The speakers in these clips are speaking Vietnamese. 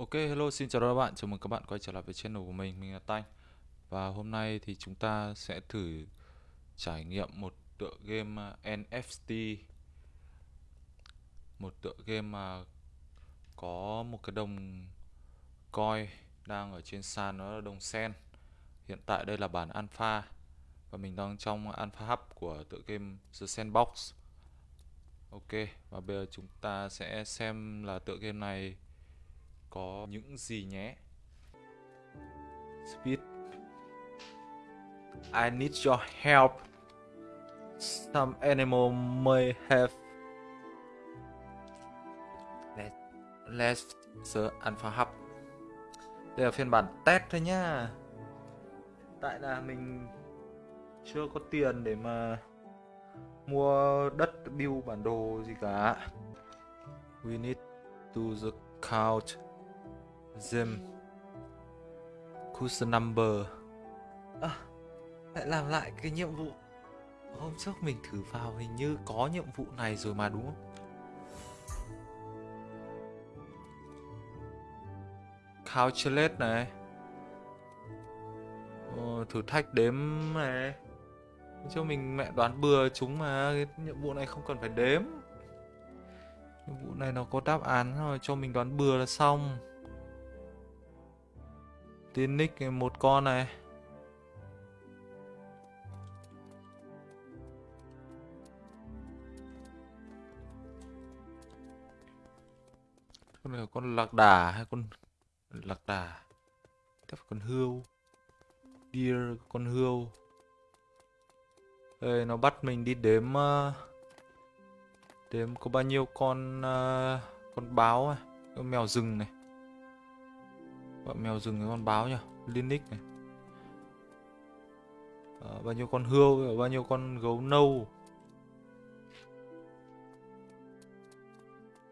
Ok, hello, xin chào các bạn, chào mừng các bạn quay trở lại với channel của mình, mình là Tanh. Và hôm nay thì chúng ta sẽ thử trải nghiệm một tựa game à, NFT Một tựa game mà có một cái đồng coin đang ở trên sàn đó là đồng sen. Hiện tại đây là bản alpha. Và mình đang trong alpha hub của tựa game The Sandbox. Ok, và bây giờ chúng ta sẽ xem là tựa game này có những gì nhé? Speed. I need your help. Some animal may have left the alpha hub. Đây là phiên bản test thôi nhá. Tại là mình chưa có tiền để mà mua đất build bản đồ gì cả. We need to the couch them Custom number à, Lại làm lại cái nhiệm vụ. Hôm trước mình thử vào hình như có nhiệm vụ này rồi mà đúng không? Calculate này. Ờ, Thử thách đếm này. Cho mình mẹ đoán bừa chúng mà cái nhiệm vụ này không cần phải đếm. Nhiệm vụ này nó có đáp án rồi cho mình đoán bừa là xong Tin nick một con này. Con này là con lạc đà hay con lạc đà? Tiếp con hươu. Deer con hươu. Đây nó bắt mình đi đếm ờ, Đếm có bao nhiêu con ờ, Con báo này, Con mèo rừng này. Bọn mèo rừng với con báo nhỉ, Linux này. À, Bao nhiêu con hươu Bao nhiêu con gấu nâu.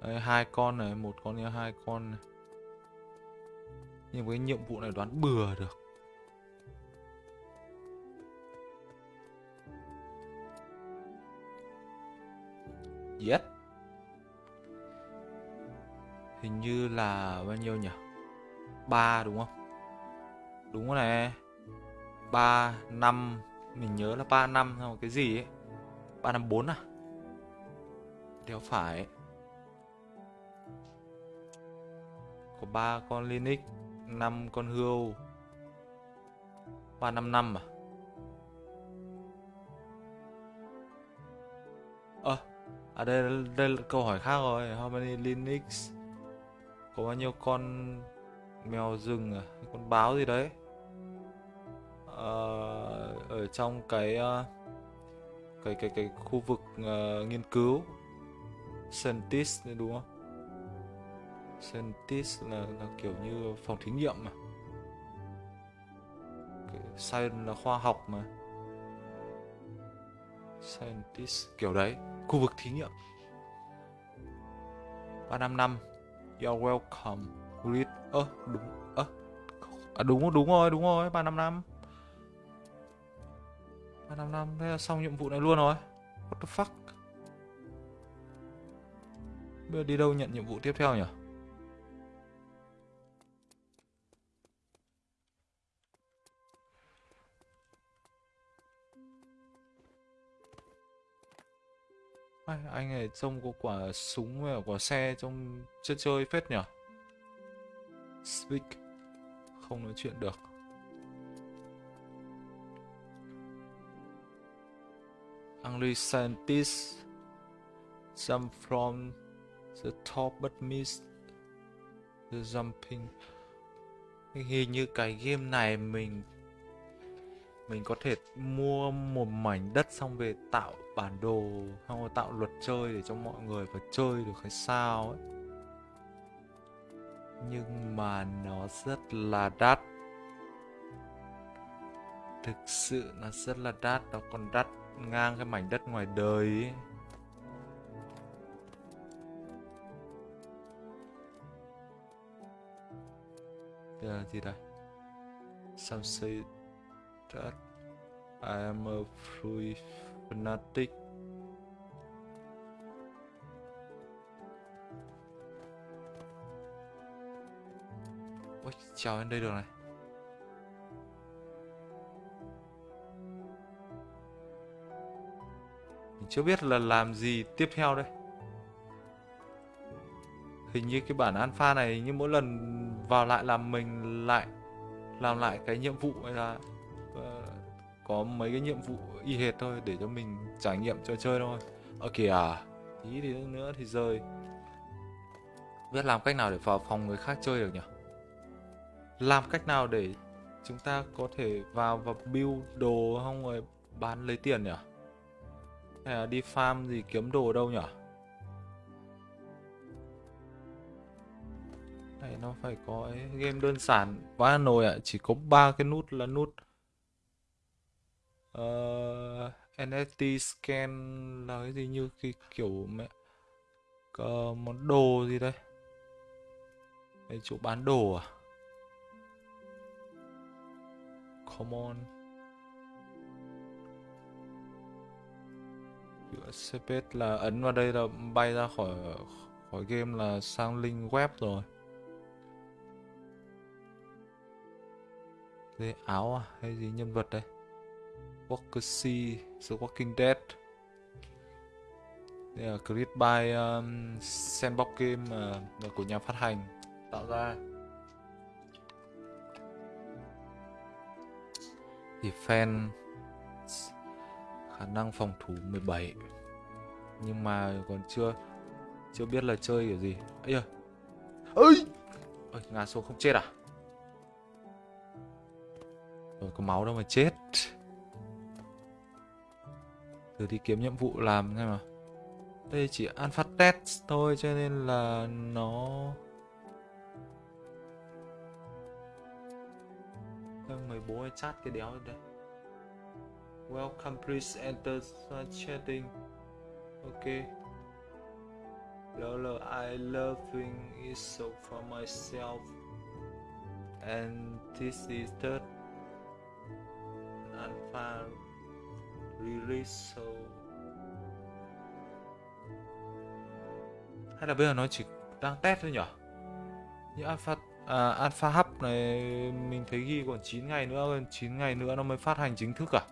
Đây, hai con này một con nữa hai con này. Nhưng với nhiệm vụ này đoán bừa được. Yes. Hình như là bao nhiêu nhỉ? 3 đúng không? Đúng rồi này. 3, 5 Mình nhớ là 3, 5 xong cái gì ấy? 3, 5, 4 à? Đéo phải. Có 3 con Linux 5 con hươu 3, 5, 5 à? Ờ, à, à đây, đây là câu hỏi khác rồi. How many Linux? Có bao nhiêu con mèo rừng à? Con báo gì đấy? À, ở trong cái ờ, cái cái cái khu vực uh, nghiên cứu. Scientist đúng không? Scientist là, là kiểu như phòng thí nghiệm mà. Science là khoa học mà. Scientist kiểu đấy. Khu vực thí nghiệm. Ba năm năm. You're welcome. Read ơ đúng ơ à, đúng đúng rồi đúng rồi ba năm năm. Ba năm năm thế là xong nhiệm vụ này luôn rồi. What the fuck? Bây giờ đi đâu nhận nhiệm vụ tiếp theo nhỉ? Anh này trông có quả súng và quả xe trong chơi chơi phết nhỉ? Speak. Không nói chuyện được. Angry scientists jump from the top but miss the jumping. Hình như cái game này mình mình có thể mua một mảnh đất xong về tạo bản đồ, xong rồi tạo luật chơi để cho mọi người phải chơi được hay sao ấy nhưng mà nó rất là đắt thực sự nó rất là đắt, nó còn đắt ngang cái mảnh đất ngoài đời ấy. Đây là gì đây? Some say that I am a free fanatic trèo lên đây được này Mình chưa biết là làm gì tiếp theo đây Hình như cái bản alpha này như mỗi lần vào lại làm mình lại làm lại cái nhiệm vụ hay là uh, có mấy cái nhiệm vụ y hệt thôi để cho mình trải nghiệm cho chơi thôi. Ở kìa, tí thì nữa thì rơi. Biết làm cách nào để vào phòng người khác chơi được nhỉ? Làm cách nào để chúng ta có thể vào và build đồ không rồi bán lấy tiền nhỉ? Hay là đi farm gì kiếm đồ đâu nhỉ? Này nó phải có ấy, game đơn giản quá nồi ạ, à. chỉ có ba cái nút là nút ờ, uh, NFT scan là cái gì như cái kiểu mẹ uh, món đồ gì đây? Chỗ bán đồ à? Come on. USCP là ấn vào đây là bay ra khỏi khỏi game là sang link web rồi. Đây áo à? Hay gì nhân vật đây? Walker C, The Walking Dead Đây là create by um, Sandbox Game uh, của nhà phát hành tạo ra Defense, khả năng phòng thủ 17 nhưng mà còn chưa chưa biết là chơi kiểu gì. Ấy à ơi ơi ngã xuống không chết à? Rồi, có máu đâu mà chết. Từ đi kiếm nhiệm vụ làm xem mà Đây chỉ alpha test thôi, cho nên là nó Vâng, mời bố hay chat cái đéo đây. Welcome, please enter chatting Ok. Lolo I loving it so for myself. And this is third alpha release, so. Hay là bây giờ nó chỉ đang test thôi nhỉ? như alpha à, alpha hub này mình thấy ghi còn 9 ngày nữa 9 ngày nữa nó mới phát hành chính thức à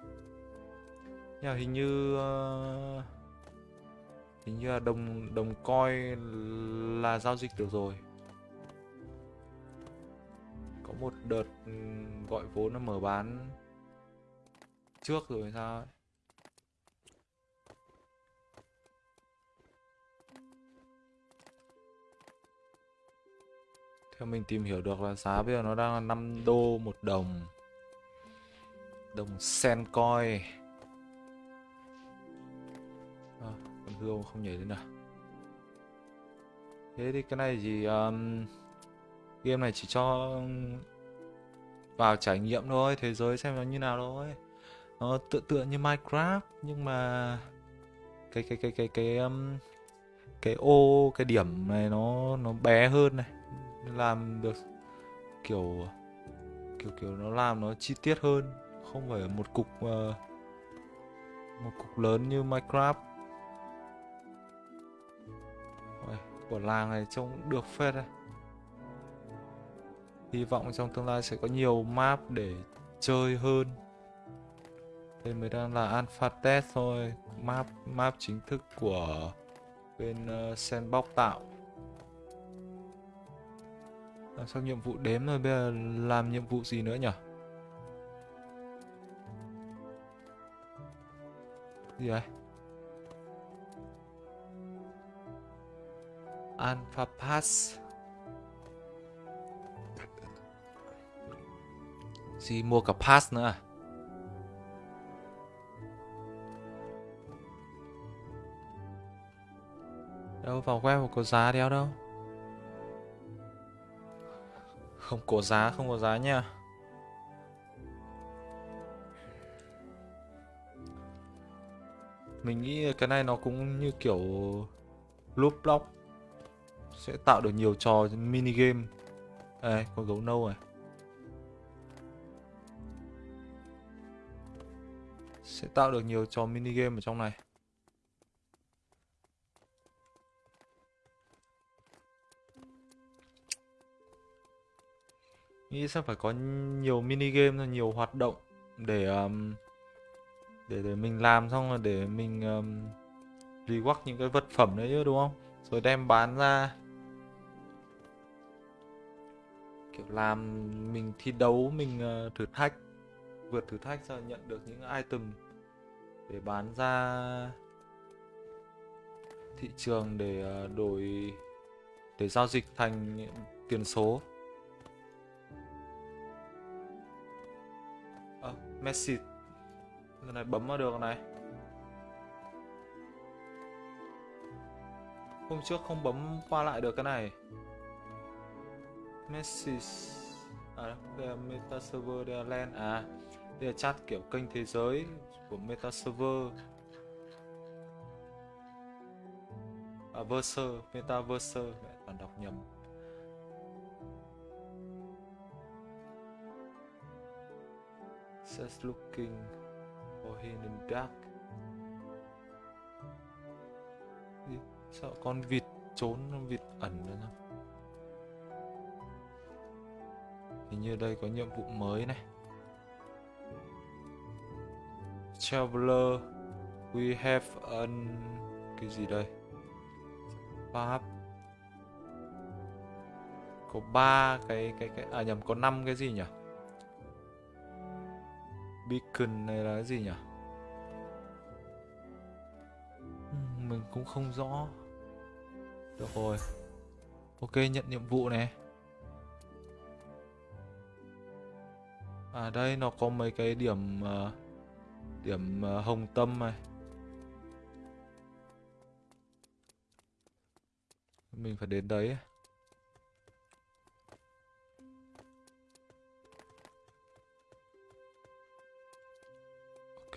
nhà hình như uh, hình như là đồng đồng coi là giao dịch được rồi có một đợt ừ, gọi vốn nó mở bán trước rồi sao ấy. Theo mình tìm hiểu được là giá bây giờ nó đang là 5 đô một đồng. Đồng sen coi. À, Con hươu không nhảy lên nào. Thế thì cái này gì um, Game này chỉ cho vào trải nghiệm thôi Thế giới xem nó như nào thôi. Nó tựa tựa như Minecraft nhưng mà cái cái cái cái cái um, cái ô cái điểm này nó nó bé hơn này làm được kiểu kiểu kiểu nó làm nó chi tiết hơn không phải một cục uh, một cục lớn như Minecraft. Ôi, của làng này trông được phết đấy. Hy vọng trong tương lai sẽ có nhiều map để chơi hơn. Đây mới đang là alpha test thôi map map chính thức của bên uh, sandbox tạo. Ờ, làm xong nhiệm vụ đếm rồi bây giờ làm nhiệm vụ gì nữa nhỉ? Gì vậy? Alpha pass. Gì mua cả pass nữa à? Đâu, vào web có giá đeo đâu. Không có giá, không có giá nha. Mình nghĩ cái này nó cũng như kiểu Loop block. Sẽ tạo được nhiều trò mini game. Đây, có gấu nâu này. Sẽ tạo được nhiều trò mini game ở trong này. Nghĩ sẽ phải có nhiều mini game nhiều hoạt động để um, để để mình làm xong rồi để mình um, reward những cái vật phẩm đấy chứ đúng không? Rồi đem bán ra. Kiểu làm mình thi đấu mình uh, thử thách vượt thử thách rồi nhận được những item để bán ra thị trường để uh, đổi để giao dịch thành tiền số. Message cái này bấm vào được này. Hôm trước không bấm qua lại được cái này. Message à đây là meta server đây là LAN à đây là chat kiểu kênh thế giới của meta server. À verser meta verser mẹ toàn đọc nhầm. Just looking for hidden dark. Sợ con vịt trốn vịt ẩn nữa không hình như đây có nhiệm vụ mới này. Traveler, we have an, cái gì đây? Pháp. Có ba cái cái cái à nhầm, có năm cái gì nhỉ? Beacon này là cái gì nhỉ? Mình cũng không rõ. Được rồi. Ok nhận nhiệm vụ này. À đây nó có mấy cái điểm uh, điểm uh, hồng tâm này. Mình phải đến đấy.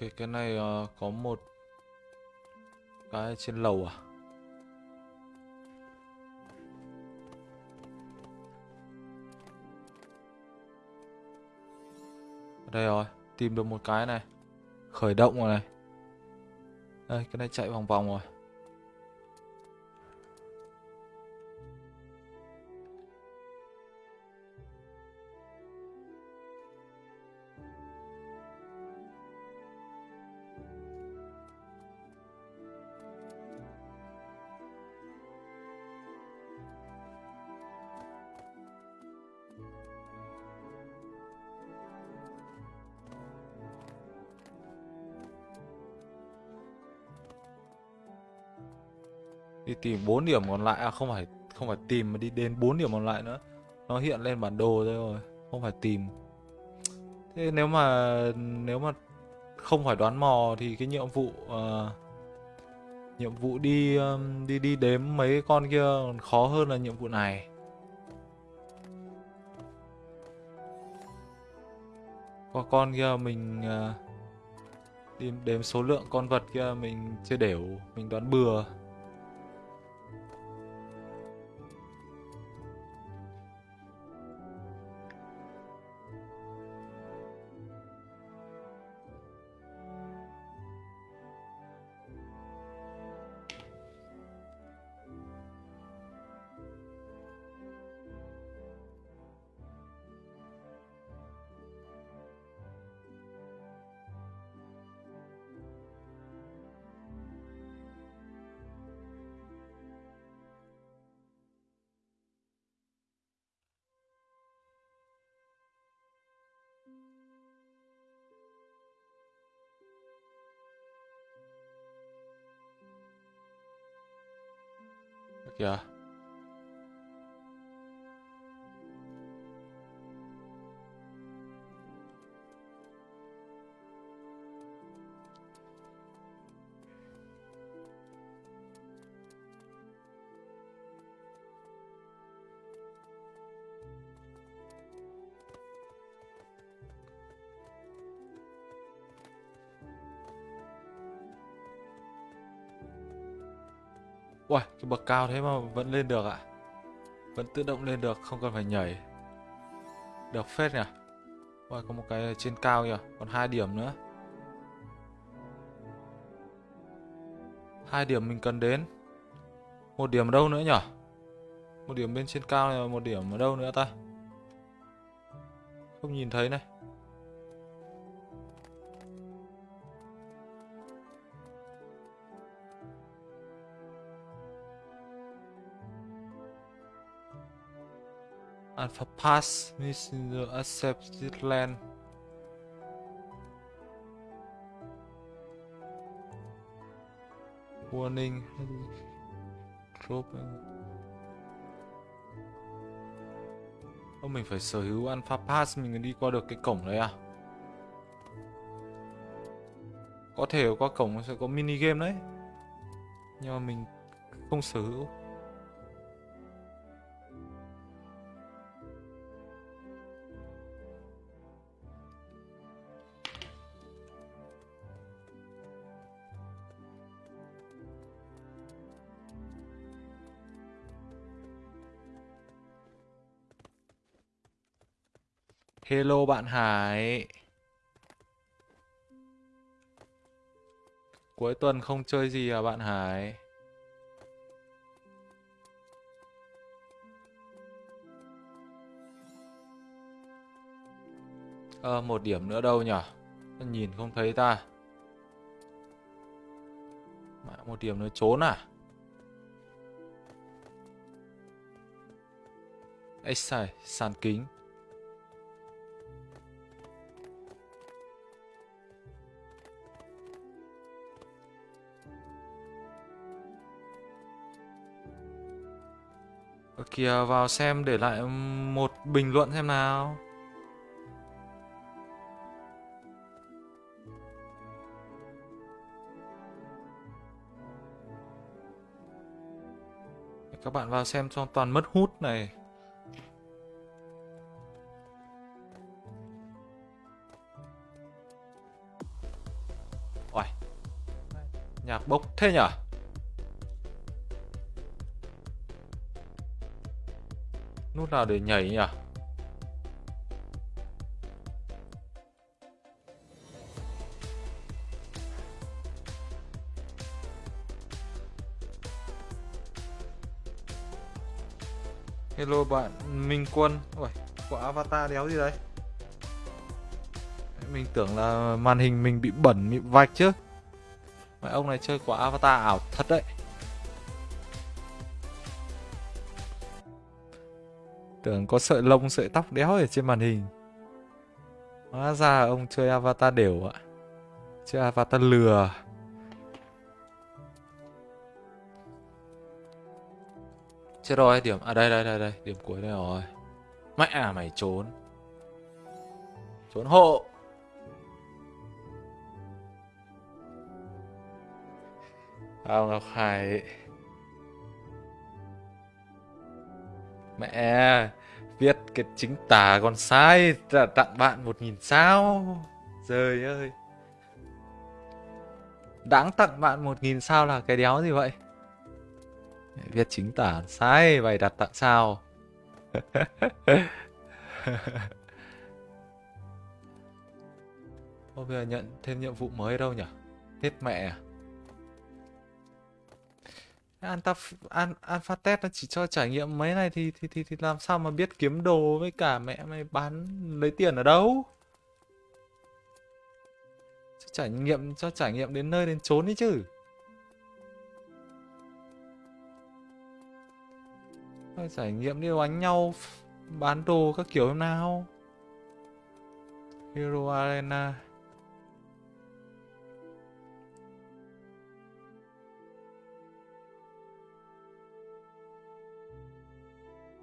Ok cái này uh, có một cái trên lầu à? Đây rồi tìm được một cái này. Khởi động rồi này. Đây cái này chạy vòng vòng rồi. Tìm 4 điểm còn lại. À không phải không phải tìm mà đi đến 4 điểm còn lại nữa. Nó hiện lên bản đồ thôi rồi không phải tìm. Thế nếu mà nếu mà không phải đoán mò thì cái nhiệm vụ uh, nhiệm vụ đi um, đi đi đếm mấy con kia còn khó hơn là nhiệm vụ này. Có con kia mình uh, đi đếm số lượng con vật kia mình chưa đều mình đoán bừa. Ui, cái bậc cao thế mà vẫn lên được ạ. Vẫn tự động lên được, không cần phải nhảy. Được phết nhỉ? Ui, có một cái trên cao nhỉ, Còn hai điểm nữa. Hai điểm mình cần đến. Một điểm ở đâu nữa nhỉ? Một điểm bên trên cao này một điểm ở đâu nữa ta? Không nhìn thấy này. For Pass means the accepted land. Warning. Drop. Ô, mình phải sở hữu Alpha Pass mình mới đi qua được cái cổng đấy à? Có thể qua cổng sẽ có mini game đấy. Nhưng mà mình không sở hữu. Hello bạn Hải. Cuối tuần không chơi gì à bạn Hải? Ờ, một điểm nữa đâu nhở? Nhìn không thấy ta. Mãi một điểm nữa trốn à? Ê sai sàn kính. Kìa, vào xem để lại một bình luận xem nào. Các bạn vào xem cho toàn mất hút này. Ôi. Nhạc bốc thế nhở? Nước nào để nhảy nhỉ? Hello bạn Minh Quân. Ui, quả avatar đéo gì đấy? Mình tưởng là màn hình mình bị bẩn, bị vạch chứ. Mà ông này chơi quả avatar ảo thật đấy. Tưởng có sợi lông, sợi tóc đéo ở trên màn hình. Hóa ra ông chơi avatar đều ạ. Chơi avatar lừa. Chết rồi, điểm À đây đây đây đây, Điểm cuối đây rồi. Mẹ à mày trốn. Trốn hộ. Tao Ngọc Hải Mẹ biết cái chính tả còn sai Tặng bạn một nghìn sao. Trời ơi. Đáng tặng bạn một nghìn sao là cái đéo gì vậy? Viết chính tả sai Bày đặt tặng sao? Ô, bây giờ nhận thêm nhiệm vụ mới đâu nhỉ? Hết mẹ à? Alpha, An, Alpha Test nó chỉ cho trải nghiệm mấy này thì, thì thì thì làm sao mà biết kiếm đồ với cả mẹ mày bán lấy tiền ở đâu? Cho trải nghiệm cho trải nghiệm đến nơi đến chốn đi chứ. Phải trải nghiệm đi đánh nhau bán đồ các kiểu nào. Hero Arena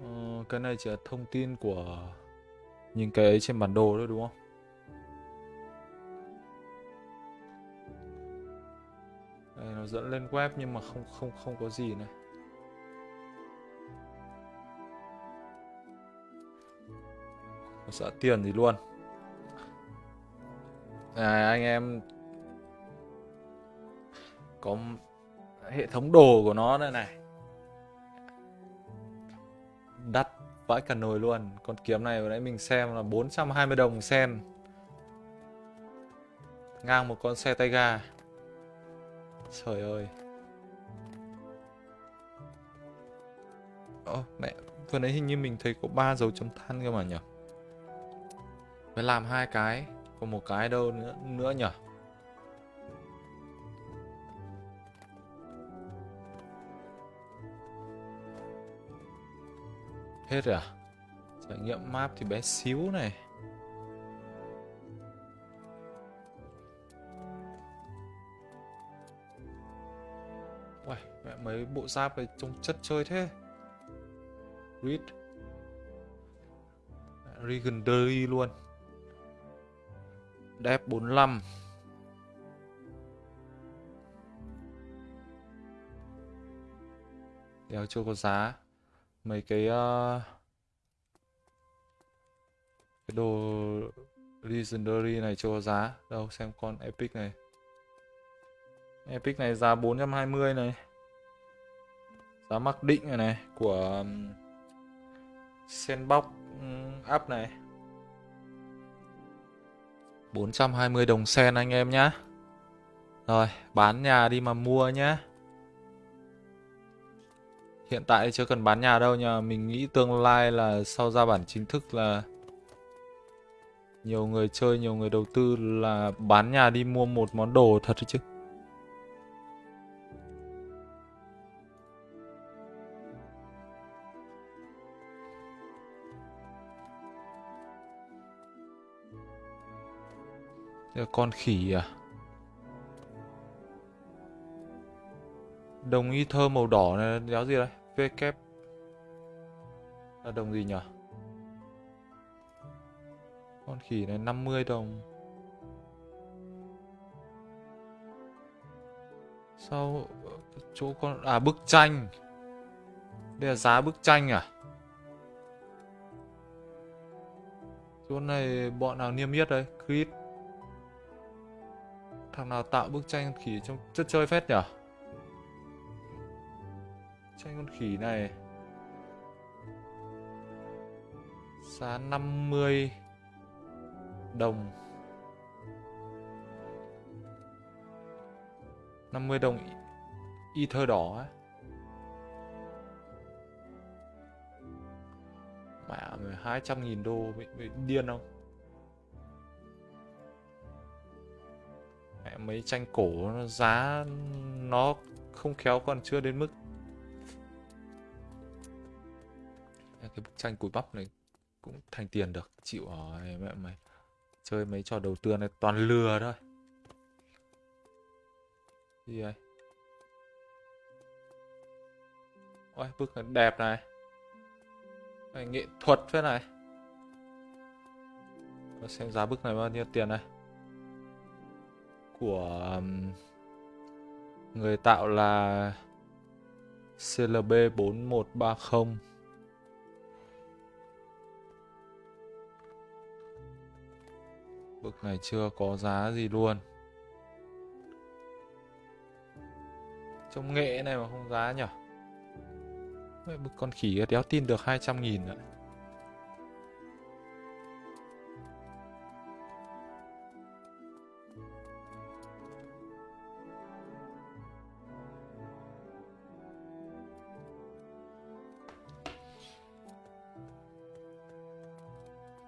Ờ, cái này chỉ là thông tin của những cái ấy trên bản đồ thôi đúng không? Đây, nó dẫn lên web nhưng mà không không không có gì này. Nó sợ tiền gì luôn. À, anh em có hệ thống đồ của nó đây này vãi cả nồi luôn. Con kiếm này vừa nãy mình xem là 420 đồng sen. Ngang một con xe tay ga. Trời ơi. Ô mẹ vừa nãy hình như mình thấy có ba dấu chấm than cơ mà nhỉ Phải làm hai cái Còn một cái đâu nữa, nữa nhỉ Hết rồi à? Trải nghiệm map thì bé xíu này. Uầy, mẹ mấy bộ giáp này trông chất chơi thế. Read Legendary luôn. Đẹp 45 Đeo chưa có giá. Mấy cái uh, Cái đồ Legendary này chưa có giá. Đâu xem con Epic này. Epic này giá 420 này. Giá mặc định này này Của um, Sandbox app này. 420 đồng sen anh em nhá. Rồi bán nhà đi mà mua nhá. Hiện tại chưa cần bán nhà đâu nha Mình nghĩ tương lai là sau ra bản chính thức là Nhiều người chơi, nhiều người đầu tư là bán nhà đi mua một món đồ thật chứ con khỉ à? Đồng y thơ màu đỏ này đéo gì đây? V kép là đồng gì nhỉ? Con khỉ này 50 đồng. Sao ờ, chỗ con à bức tranh. Đây là giá bức tranh à? Chỗ này bọn nào niêm yết đây? Creed Thằng nào tạo bức tranh khỉ trong chất chơi phết nhỉ? Xanh con khỉ này. Giá 50 đồng. 50 đồng Ether đỏ ấy Mẹ 200 nghìn đô bị, bị điên không? Mẹ mấy tranh cổ nó giá nó không khéo còn chưa đến mức cái bức tranh cùi bắp này cũng thành tiền được. Chịu rồi mẹ mày. Chơi mấy trò đầu tư này toàn lừa thôi. Gì vậy ôi bức đẹp này. Đấy, nghệ thuật thế này. Để xem giá bức này bao nhiêu tiền này. Của người tạo là CLB4130 Bức này chưa có giá gì luôn. Trông nghệ này mà không giá nhỉ Bức con khỉ đéo tin được 200 nghìn ạ.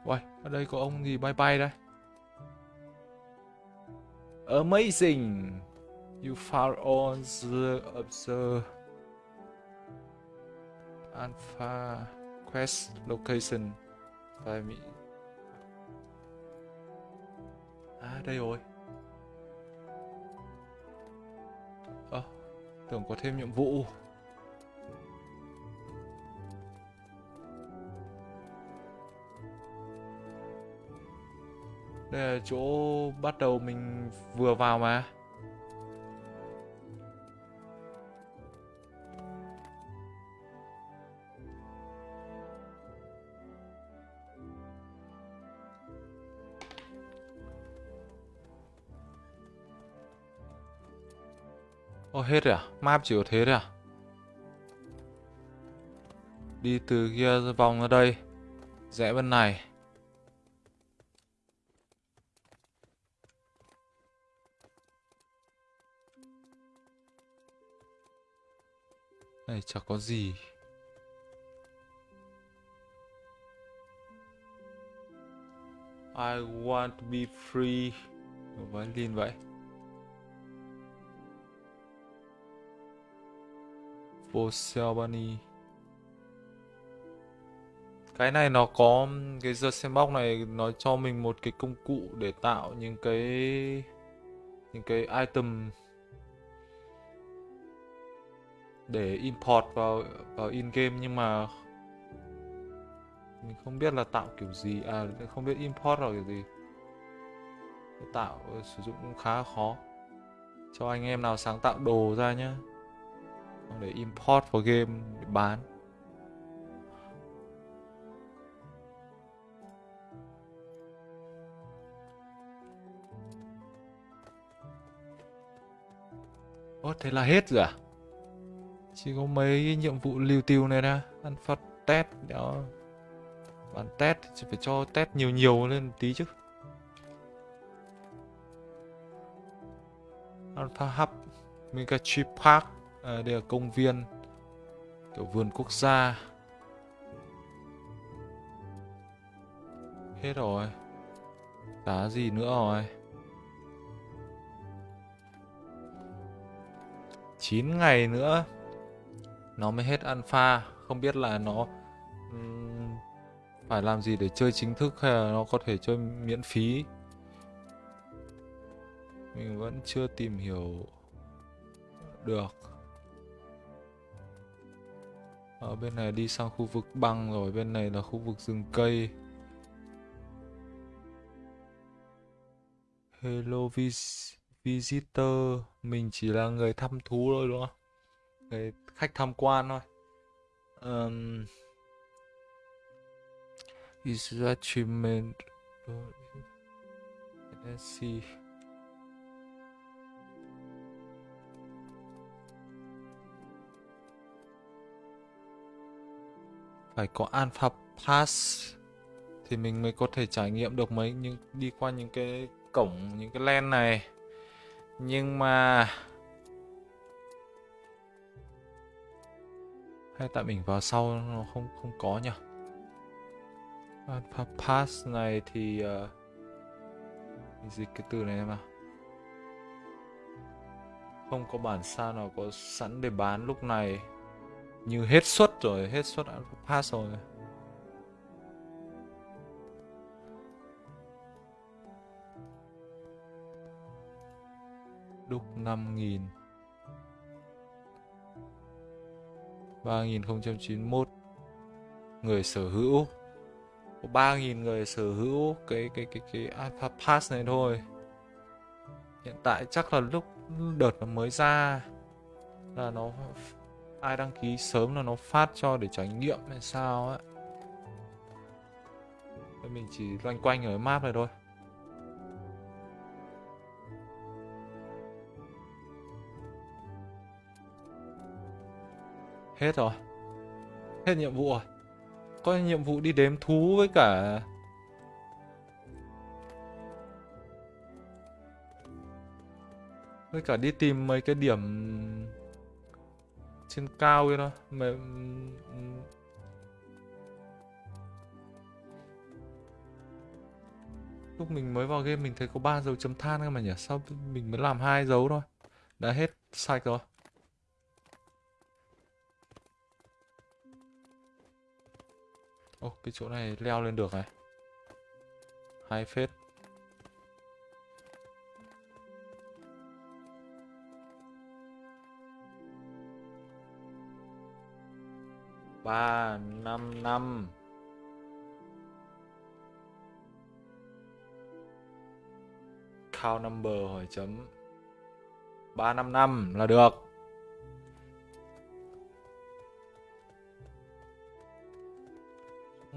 Uầy, ở đây có ông gì bay bay đây? Amazing. You found on the observe Alpha Quest Location. Tại Mỹ À đây rồi. Ơ à, Tưởng có thêm nhiệm vụ. Đây là chỗ bắt đầu mình vừa vào mà Ồ hết rồi à? Map chỉ có thế thôi à? Đi từ kia vòng ra đây, Rẽ bên này Này chẳng có gì. I want to be free. Violin vậy. For Bunny cái này nó có cái The Sandbox này nó cho mình một cái công cụ để tạo những cái những cái item để import vào vào in game nhưng mà mình không biết là tạo kiểu gì. À không biết import là kiểu gì. Tạo sử dụng cũng khá khó. Cho anh em nào sáng tạo đồ ra nhé để import vào game để bán. Ồ, thế là hết rồi à? Chỉ có mấy nhiệm vụ lưu tiêu này ra Ăn phát test đó. Bản test thì phải cho test nhiều nhiều lên tí chứ. Alpha Hub Megatree Park à, Đây là công viên Kiểu vườn quốc gia. Hết rồi. Đá gì nữa rồi. 9 ngày nữa nó mới hết alpha. Không biết là nó um, phải làm gì để chơi chính thức hay là nó có thể chơi miễn phí. Mình vẫn chưa tìm hiểu được. Ở bên này đi sang khu vực băng rồi. Bên này là khu vực rừng cây. Hello vis visitor. Mình chỉ là người thăm thú thôi đúng không? Người khách tham quan thôi. Um, is achievement let's see phải có alpha pass thì mình mới có thể trải nghiệm được mấy những đi qua những cái cổng những cái len này. Nhưng mà hay tại mình vào sau nó không không có nhỉ? À, alpha pass này thì ờ, uh, dịch cái từ này em nào không có bản sao nào có sẵn để bán lúc này. Như hết suất rồi hết suất alpha pass rồi. Đúc 5.000 3091 người sở hữu. Có 3.000 người sở hữu cái cái cái cái Alpha Pass này thôi. Hiện tại chắc là lúc đợt nó mới ra là nó ai đăng ký sớm là nó phát cho để trải nghiệm hay sao ấy mình chỉ loanh quanh ở map này thôi. Hết rồi. Hết nhiệm vụ rồi. Có nhiệm vụ đi đếm thú với cả Với cả đi tìm mấy cái điểm Trên cao kia thôi. Mà Lúc mình mới vào game mình thấy có 3 dấu chấm than cơ mà nhỉ? Sao mình mới làm hai dấu thôi? Đã hết sạch rồi. Ô, cái chỗ này leo lên được này. Hai phết. Ba, năm, năm. Count number hỏi chấm. Ba, năm, năm là được.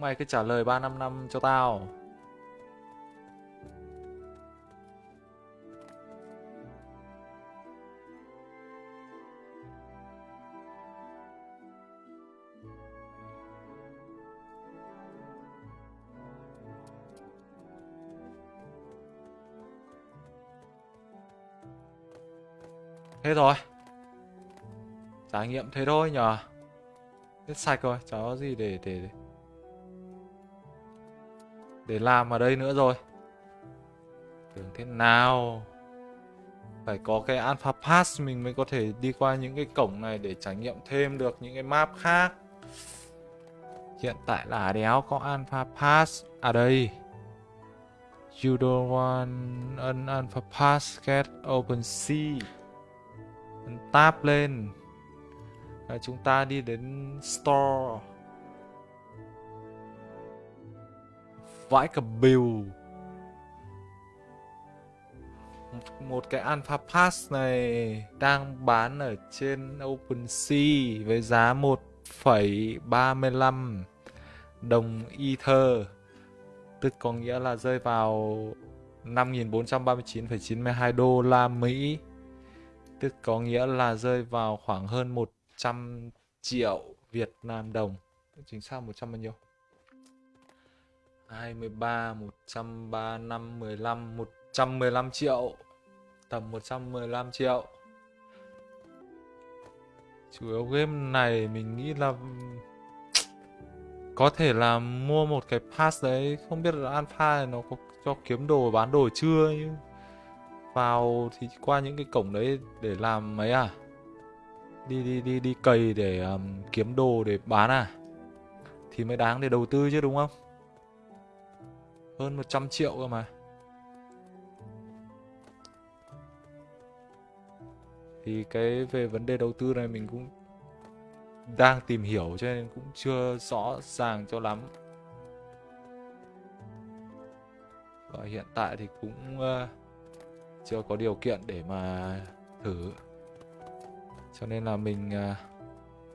Mày cứ trả lời 3 năm năm cho tao. Thế rồi. Trải nghiệm thế thôi nhờ. Hết sạch rồi, chả có gì để để để để làm ở đây nữa rồi. Tưởng thế nào? Phải có cái alpha pass mình mới có thể đi qua những cái cổng này để trải nghiệm thêm được những cái map khác. Hiện tại là đéo có alpha pass. À đây. You don't want an alpha pass, get open sea tap lên. Và chúng ta đi đến store. Vãi cả bìu. Một cái Alpha Pass này đang bán ở trên OpenSea với giá 1,35 đồng Ether. Tức có nghĩa là rơi vào 5.439,92 đô la Mỹ. Tức có nghĩa là rơi vào khoảng hơn 100 triệu Việt Nam đồng. Chính xác 100 bao nhiêu? 23 135 15 115 triệu. Tầm 115 triệu. Chủ yếu game này mình nghĩ là có thể là mua một cái pass đấy. Không biết là alpha này nó có cho kiếm đồ bán đồ chưa? Nhưng vào thì qua những cái cổng đấy để làm mấy à? Đi đi đi đi cày để um, kiếm đồ để bán à? Thì mới đáng để đầu tư chứ đúng không? Hơn 100 triệu cơ mà. Thì cái về vấn đề đầu tư này mình cũng đang tìm hiểu cho nên cũng chưa rõ ràng cho lắm. Và hiện tại thì cũng uh, chưa có điều kiện để mà thử. Cho nên là mình uh,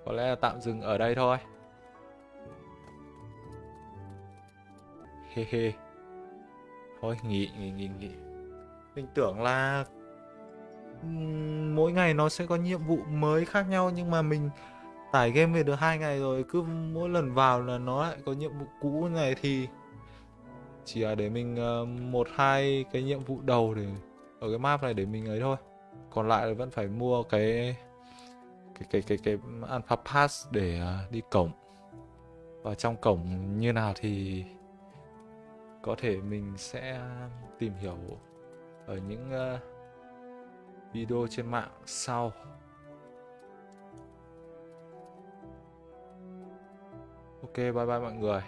có lẽ là tạm dừng ở đây thôi. He he thôi nghỉ nghỉ nghỉ nghỉ. Mình tưởng là mỗi ngày nó sẽ có nhiệm vụ mới khác nhau, nhưng mà mình tải game về được hai ngày rồi, cứ mỗi lần vào là nó lại có nhiệm vụ cũ này thì chỉ là để mình ờ, một, hai cái nhiệm vụ đầu để ở cái map này để mình ấy thôi. Còn lại là vẫn phải mua cái cái cái cái cái alpha pass để ờ, đi cổng. Và trong cổng như nào thì có thể mình sẽ tìm hiểu ở những ờ, video trên mạng sau. Ok, bye bye mọi người.